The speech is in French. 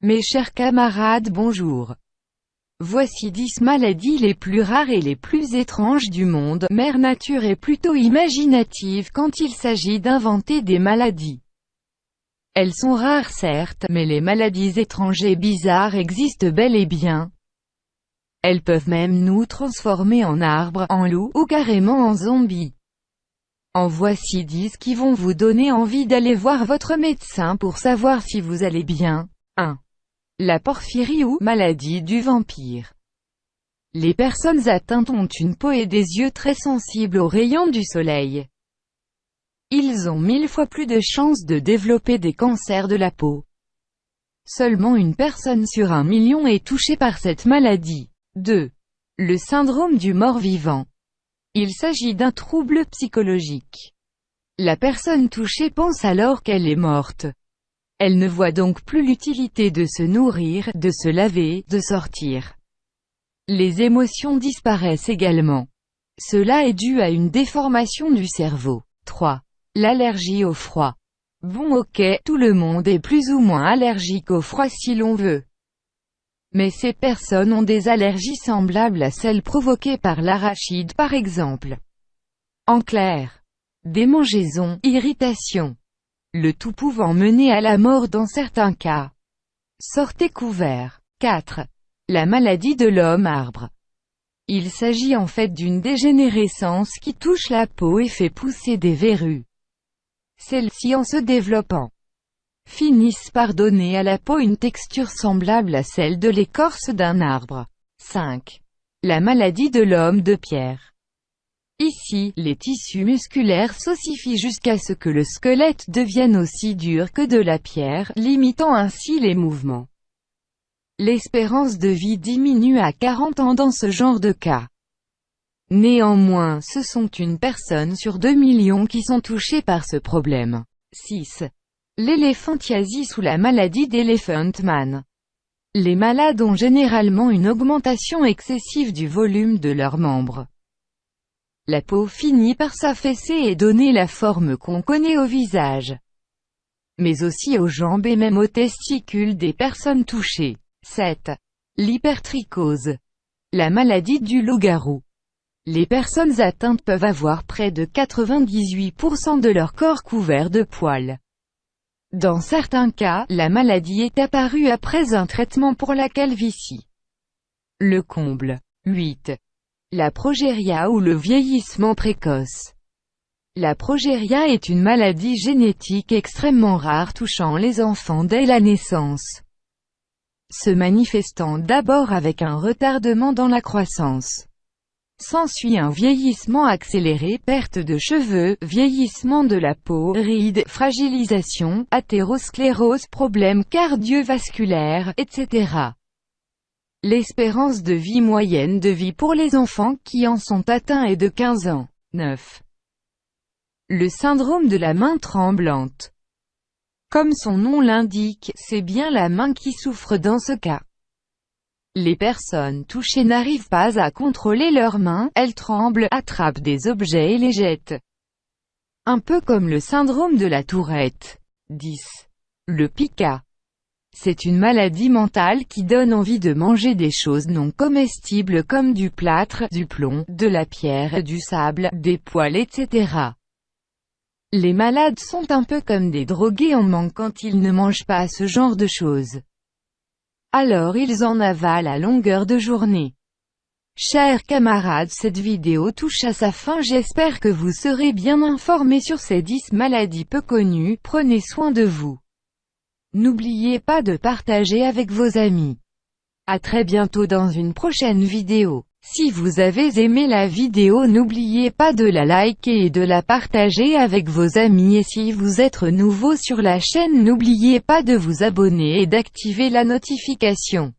Mes chers camarades bonjour. Voici 10 maladies les plus rares et les plus étranges du monde. Mère Nature est plutôt imaginative quand il s'agit d'inventer des maladies. Elles sont rares certes, mais les maladies étranges et bizarres existent bel et bien. Elles peuvent même nous transformer en arbres, en loups, ou carrément en zombies. En voici 10 qui vont vous donner envie d'aller voir votre médecin pour savoir si vous allez bien. 1. La porphyrie ou maladie du vampire. Les personnes atteintes ont une peau et des yeux très sensibles aux rayons du soleil. Ils ont mille fois plus de chances de développer des cancers de la peau. Seulement une personne sur un million est touchée par cette maladie. 2. Le syndrome du mort-vivant. Il s'agit d'un trouble psychologique. La personne touchée pense alors qu'elle est morte. Elle ne voit donc plus l'utilité de se nourrir, de se laver, de sortir. Les émotions disparaissent également. Cela est dû à une déformation du cerveau. 3. L'allergie au froid. Bon ok, tout le monde est plus ou moins allergique au froid si l'on veut. Mais ces personnes ont des allergies semblables à celles provoquées par l'arachide par exemple. En clair, démangeaisons, irritation, le tout pouvant mener à la mort dans certains cas. Sortez couvert. 4. La maladie de l'homme arbre. Il s'agit en fait d'une dégénérescence qui touche la peau et fait pousser des verrues. Celles-ci en se développant, finissent par donner à la peau une texture semblable à celle de l'écorce d'un arbre. 5. La maladie de l'homme de pierre. Ici, les tissus musculaires s'ossifient jusqu'à ce que le squelette devienne aussi dur que de la pierre, limitant ainsi les mouvements. L'espérance de vie diminue à 40 ans dans ce genre de cas. Néanmoins, ce sont une personne sur 2 millions qui sont touchés par ce problème. 6. L'éléphantiasis ou la maladie d'Elephant Man. Les malades ont généralement une augmentation excessive du volume de leurs membres. La peau finit par s'affaisser et donner la forme qu'on connaît au visage. Mais aussi aux jambes et même aux testicules des personnes touchées. 7. L'hypertrichose. La maladie du loup-garou. Les personnes atteintes peuvent avoir près de 98% de leur corps couvert de poils. Dans certains cas, la maladie est apparue après un traitement pour la calvitie. Le comble. 8. La progéria ou le vieillissement précoce. La progéria est une maladie génétique extrêmement rare touchant les enfants dès la naissance. Se manifestant d'abord avec un retardement dans la croissance. S'ensuit un vieillissement accéléré, perte de cheveux, vieillissement de la peau, rides, fragilisation, athérosclérose, problèmes cardiovasculaires, etc. L'espérance de vie moyenne de vie pour les enfants qui en sont atteints est de 15 ans. 9. Le syndrome de la main tremblante. Comme son nom l'indique, c'est bien la main qui souffre dans ce cas. Les personnes touchées n'arrivent pas à contrôler leurs mains, elles tremblent, attrapent des objets et les jettent. Un peu comme le syndrome de la tourette. 10. Le pica. C'est une maladie mentale qui donne envie de manger des choses non comestibles comme du plâtre, du plomb, de la pierre, du sable, des poils etc. Les malades sont un peu comme des drogués en manque quand ils ne mangent pas ce genre de choses. Alors ils en avalent à longueur de journée. Chers camarades cette vidéo touche à sa fin j'espère que vous serez bien informés sur ces 10 maladies peu connues, prenez soin de vous. N'oubliez pas de partager avec vos amis. À très bientôt dans une prochaine vidéo. Si vous avez aimé la vidéo n'oubliez pas de la liker et de la partager avec vos amis et si vous êtes nouveau sur la chaîne n'oubliez pas de vous abonner et d'activer la notification.